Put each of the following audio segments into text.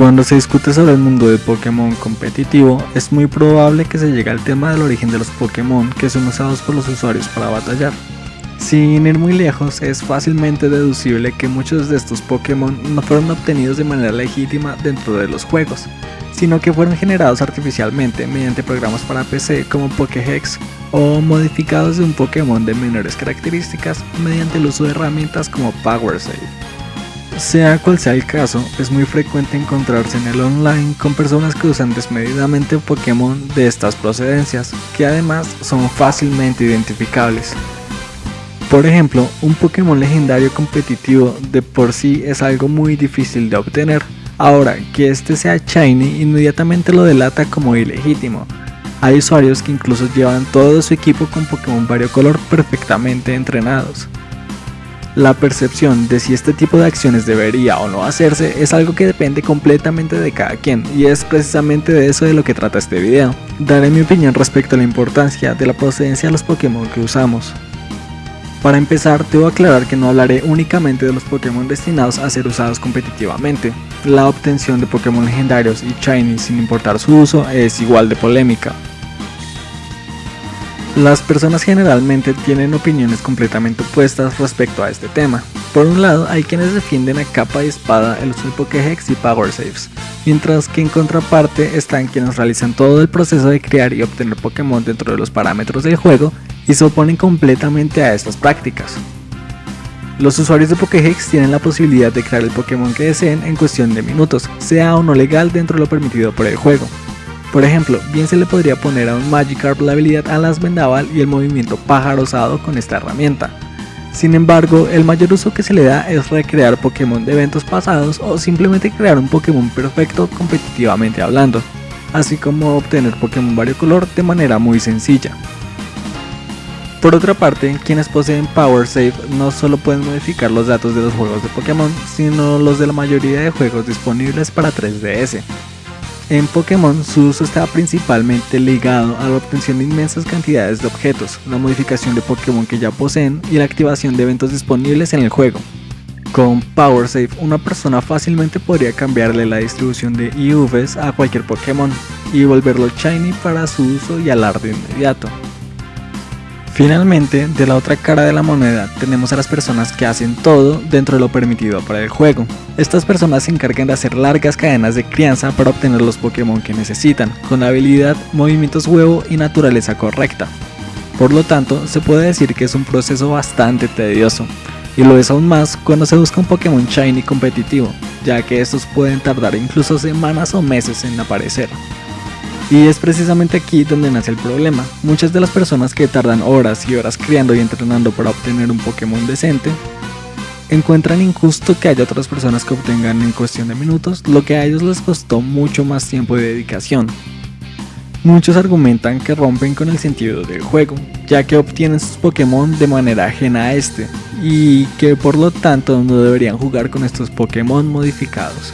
Cuando se discute sobre el mundo de Pokémon competitivo, es muy probable que se llegue al tema del origen de los Pokémon que son usados por los usuarios para batallar. Sin ir muy lejos, es fácilmente deducible que muchos de estos Pokémon no fueron obtenidos de manera legítima dentro de los juegos, sino que fueron generados artificialmente mediante programas para PC como Pokéhex o modificados de un Pokémon de menores características mediante el uso de herramientas como PowerSave. Sea cual sea el caso, es muy frecuente encontrarse en el online con personas que usan desmedidamente Pokémon de estas procedencias, que además son fácilmente identificables. Por ejemplo, un Pokémon legendario competitivo de por sí es algo muy difícil de obtener, ahora que este sea shiny inmediatamente lo delata como ilegítimo. Hay usuarios que incluso llevan todo su equipo con Pokémon variocolor perfectamente entrenados. La percepción de si este tipo de acciones debería o no hacerse es algo que depende completamente de cada quien y es precisamente de eso de lo que trata este video. Daré mi opinión respecto a la importancia de la procedencia de los Pokémon que usamos. Para empezar, debo aclarar que no hablaré únicamente de los Pokémon destinados a ser usados competitivamente. La obtención de Pokémon legendarios y shiny sin importar su uso es igual de polémica. Las personas generalmente tienen opiniones completamente opuestas respecto a este tema. Por un lado, hay quienes defienden a capa y espada el uso de Pokéhex y Power Saves, mientras que en contraparte están quienes realizan todo el proceso de crear y obtener Pokémon dentro de los parámetros del juego y se oponen completamente a estas prácticas. Los usuarios de Pokéhex tienen la posibilidad de crear el Pokémon que deseen en cuestión de minutos, sea o no legal dentro de lo permitido por el juego. Por ejemplo, bien se le podría poner a un Magikarp la habilidad Alas Vendaval y el movimiento pájaro osado con esta herramienta. Sin embargo, el mayor uso que se le da es recrear Pokémon de eventos pasados o simplemente crear un Pokémon perfecto competitivamente hablando, así como obtener Pokémon variocolor de manera muy sencilla. Por otra parte, quienes poseen Power Save no solo pueden modificar los datos de los juegos de Pokémon, sino los de la mayoría de juegos disponibles para 3DS. En Pokémon su uso está principalmente ligado a la obtención de inmensas cantidades de objetos, la modificación de Pokémon que ya poseen y la activación de eventos disponibles en el juego. Con Power Save, una persona fácilmente podría cambiarle la distribución de IVs a cualquier Pokémon y volverlo shiny para su uso y alarde inmediato. Finalmente, de la otra cara de la moneda tenemos a las personas que hacen todo dentro de lo permitido para el juego. Estas personas se encargan de hacer largas cadenas de crianza para obtener los Pokémon que necesitan, con habilidad, movimientos huevo y naturaleza correcta. Por lo tanto, se puede decir que es un proceso bastante tedioso, y lo es aún más cuando se busca un Pokémon Shiny competitivo, ya que estos pueden tardar incluso semanas o meses en aparecer. Y es precisamente aquí donde nace el problema. Muchas de las personas que tardan horas y horas criando y entrenando para obtener un Pokémon decente, encuentran injusto que haya otras personas que obtengan en cuestión de minutos lo que a ellos les costó mucho más tiempo y dedicación. Muchos argumentan que rompen con el sentido del juego, ya que obtienen sus Pokémon de manera ajena a este, y que por lo tanto no deberían jugar con estos Pokémon modificados.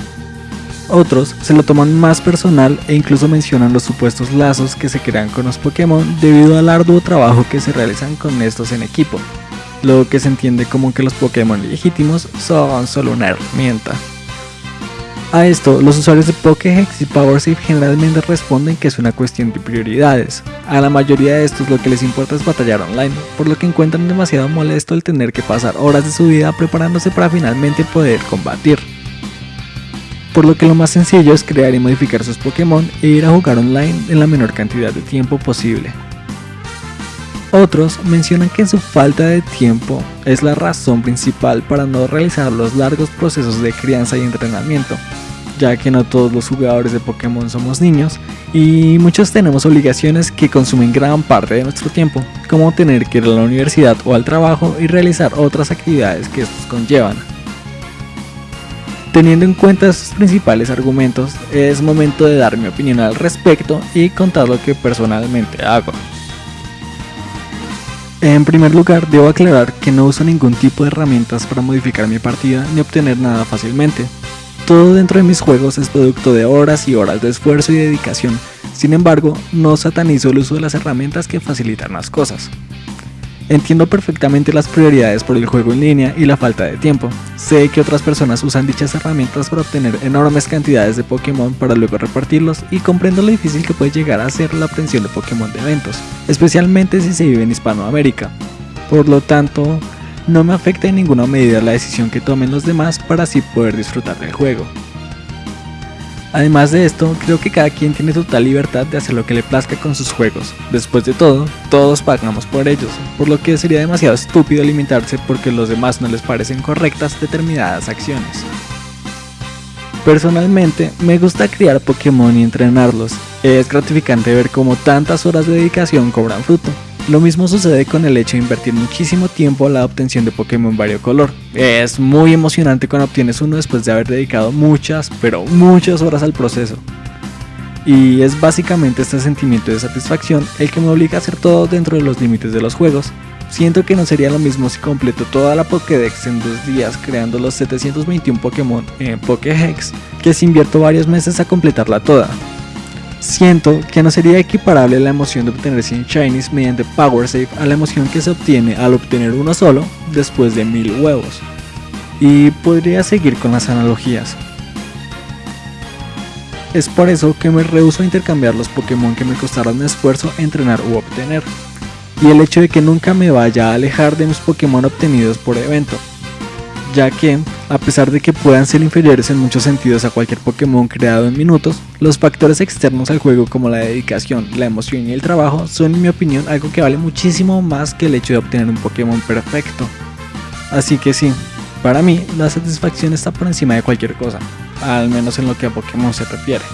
Otros se lo toman más personal e incluso mencionan los supuestos lazos que se crean con los Pokémon debido al arduo trabajo que se realizan con estos en equipo, lo que se entiende como que los Pokémon legítimos son solo una herramienta. A esto, los usuarios de Pokéhex y PowerSafe generalmente responden que es una cuestión de prioridades. A la mayoría de estos lo que les importa es batallar online, por lo que encuentran demasiado molesto el tener que pasar horas de su vida preparándose para finalmente poder combatir por lo que lo más sencillo es crear y modificar sus Pokémon e ir a jugar online en la menor cantidad de tiempo posible. Otros mencionan que su falta de tiempo es la razón principal para no realizar los largos procesos de crianza y entrenamiento, ya que no todos los jugadores de Pokémon somos niños y muchos tenemos obligaciones que consumen gran parte de nuestro tiempo, como tener que ir a la universidad o al trabajo y realizar otras actividades que estos conllevan. Teniendo en cuenta estos principales argumentos, es momento de dar mi opinión al respecto y contar lo que personalmente hago. En primer lugar, debo aclarar que no uso ningún tipo de herramientas para modificar mi partida ni obtener nada fácilmente. Todo dentro de mis juegos es producto de horas y horas de esfuerzo y dedicación, sin embargo, no satanizo el uso de las herramientas que facilitan las cosas. Entiendo perfectamente las prioridades por el juego en línea y la falta de tiempo. Sé que otras personas usan dichas herramientas para obtener enormes cantidades de Pokémon para luego repartirlos y comprendo lo difícil que puede llegar a ser la obtención de Pokémon de eventos, especialmente si se vive en Hispanoamérica. Por lo tanto, no me afecta en ninguna medida la decisión que tomen los demás para así poder disfrutar del juego. Además de esto, creo que cada quien tiene total libertad de hacer lo que le plazca con sus juegos. Después de todo, todos pagamos por ellos, por lo que sería demasiado estúpido limitarse porque los demás no les parecen correctas determinadas acciones. Personalmente, me gusta criar Pokémon y entrenarlos. Es gratificante ver cómo tantas horas de dedicación cobran fruto. Lo mismo sucede con el hecho de invertir muchísimo tiempo a la obtención de Pokémon variocolor. Es muy emocionante cuando obtienes uno después de haber dedicado muchas, pero muchas horas al proceso. Y es básicamente este sentimiento de satisfacción el que me obliga a hacer todo dentro de los límites de los juegos. Siento que no sería lo mismo si completo toda la Pokédex en dos días creando los 721 Pokémon en Pokéhex, que si invierto varios meses a completarla toda. Siento que no sería equiparable la emoción de obtener 100 Shinies mediante Power Save a la emoción que se obtiene al obtener uno solo después de mil huevos. Y podría seguir con las analogías. Es por eso que me rehuso a intercambiar los Pokémon que me costaron esfuerzo entrenar u obtener. Y el hecho de que nunca me vaya a alejar de mis Pokémon obtenidos por evento, ya que, a pesar de que puedan ser inferiores en muchos sentidos a cualquier Pokémon creado en minutos, los factores externos al juego como la dedicación, la emoción y el trabajo son en mi opinión algo que vale muchísimo más que el hecho de obtener un Pokémon perfecto. Así que sí, para mí la satisfacción está por encima de cualquier cosa, al menos en lo que a Pokémon se refiere.